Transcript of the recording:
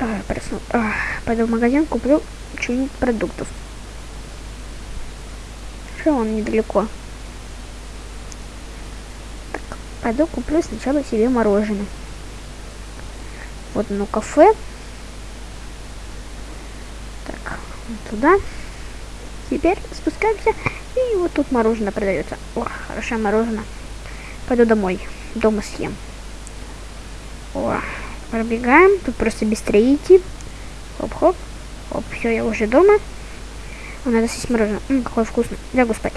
А, просну... а, пойду в магазин, куплю что-нибудь продуктов. Что он недалеко? Так, пойду куплю сначала себе мороженое. Вот оно кафе. Так, туда. Теперь спускаемся. И вот тут мороженое продается. О, хорошее мороженое. Пойду домой. Дома съем. О, пробегаем. Тут просто быстрее идти. Хоп-хоп. Хоп, все, я уже дома. А, надо съесть мороженое. М, какое вкусное. Лягу спать.